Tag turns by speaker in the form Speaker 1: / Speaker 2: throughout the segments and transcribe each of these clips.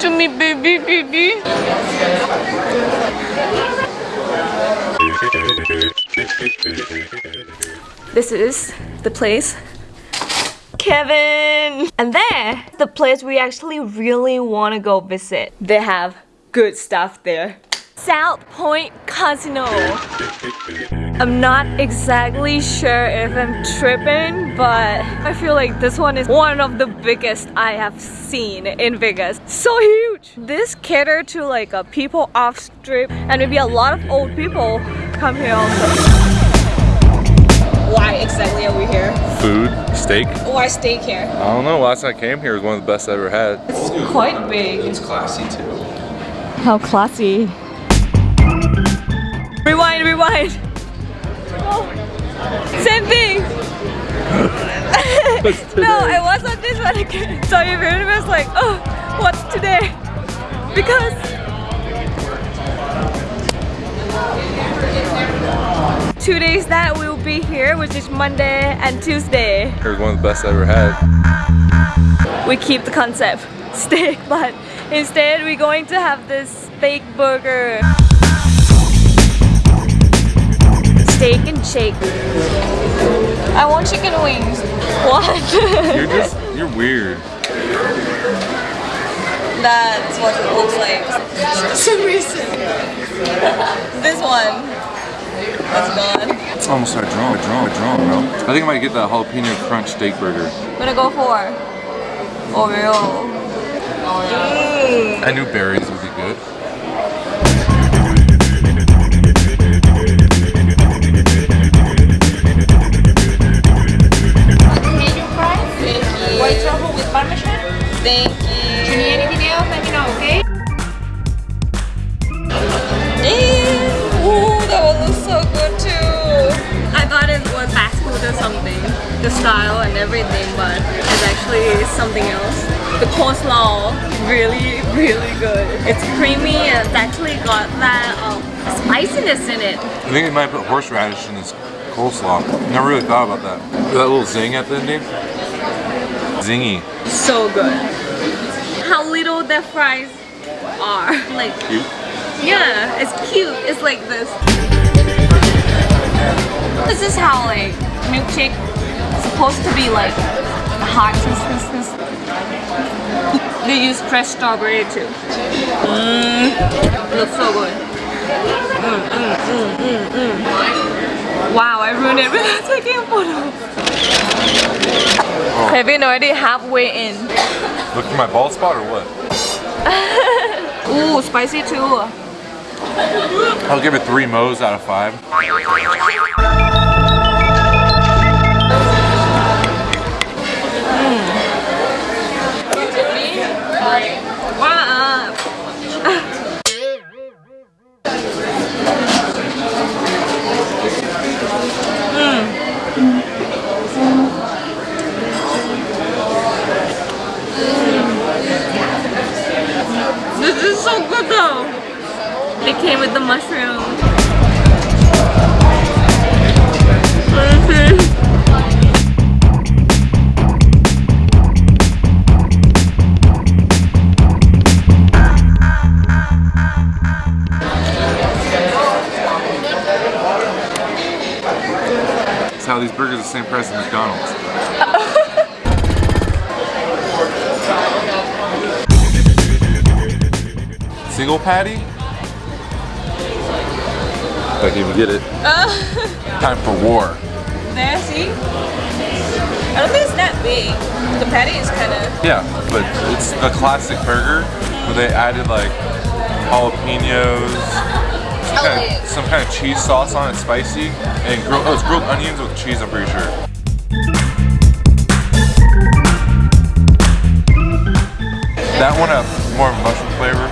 Speaker 1: To me, baby, baby. This is the place. Kevin! And there, the place we actually really want to go visit. They have good stuff there. South Point Casino. I'm not exactly sure if I'm tripping, but I feel like this one is one of the biggest I have seen in Vegas. So huge! This cater to like a people off strip and maybe a lot of old people come here also. Why exactly are we here?
Speaker 2: Food, steak.
Speaker 1: Why steak here?
Speaker 2: I don't know. Last time I came here was one of the best I ever had.
Speaker 1: It's quite big.
Speaker 2: It's classy too.
Speaker 1: How classy. Rewind, rewind. Oh. Same thing. no, I was on this one again. So your very was like, oh, what's today? Because two days that we'll be here, which is Monday and Tuesday.
Speaker 2: It was one of the best I ever had.
Speaker 1: We keep the concept steak, but instead we're going to have this steak burger. Steak and shake. I want chicken wings. What?
Speaker 2: You're just, you're weird.
Speaker 1: That's what it looks like. For some reason. this one. That's gone.
Speaker 2: I almost started drawing, drawing, drawing, bro. I think I might get that jalapeno crunch steak burger.
Speaker 1: I'm gonna go for Oreo. Mm.
Speaker 2: I knew berries
Speaker 3: parmesan.
Speaker 1: Thank
Speaker 3: If you
Speaker 1: you.
Speaker 3: need anything else, let me know, okay?
Speaker 1: Ew, Ooh, that one looks so good too. I thought it was fast food or something, the style and everything, but it's actually something else. The coleslaw, really, really good. It's creamy and it's actually got that um, spiciness in it.
Speaker 2: I think they might put horseradish in this coleslaw. Never really thought about that. That little zing at the end. Zingy.
Speaker 1: So good. How little the fries are. Like,
Speaker 2: Cute.
Speaker 1: yeah, it's cute. It's like this. This is how like milkshake is supposed to be like hot. They use fresh strawberry too. Mmm, looks so good. Mm, mm, mm, mm, mm. I ruined it without taking a photo. Kevin already halfway in.
Speaker 2: Look for my bald spot or what?
Speaker 1: Ooh, spicy too.
Speaker 2: I'll give it three mo's out of five. How these burgers are the same price as McDonald's. Single patty? If I can even get it. Oh. Time for war.
Speaker 1: There, see? I don't think it's that big. The patty is kind of.
Speaker 2: Yeah, but it's a classic burger where they added like jalapenos, some kind, of, some kind of cheese sauce on it, spicy, and grilled, oh, it's grilled onions with cheese, I'm pretty sure. That one has more mushroom flavor.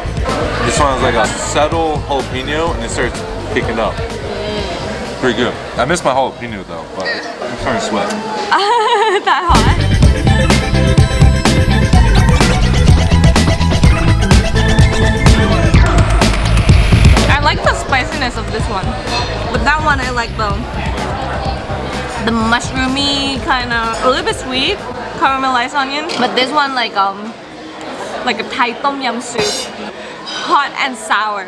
Speaker 2: This one has like a subtle jalapeno and it starts kicking up. Mm. Pretty good. I miss my jalapeno though, but I'm starting to sweat.
Speaker 1: that hot. Of this one, but that one I like the the mushroomy kind of a little bit sweet caramelized onion. But this one like um like a Thai tom yum soup. Hot and sour.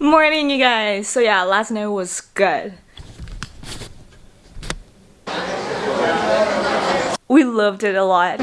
Speaker 1: Morning, you guys. So yeah, last night was good. We loved it a lot.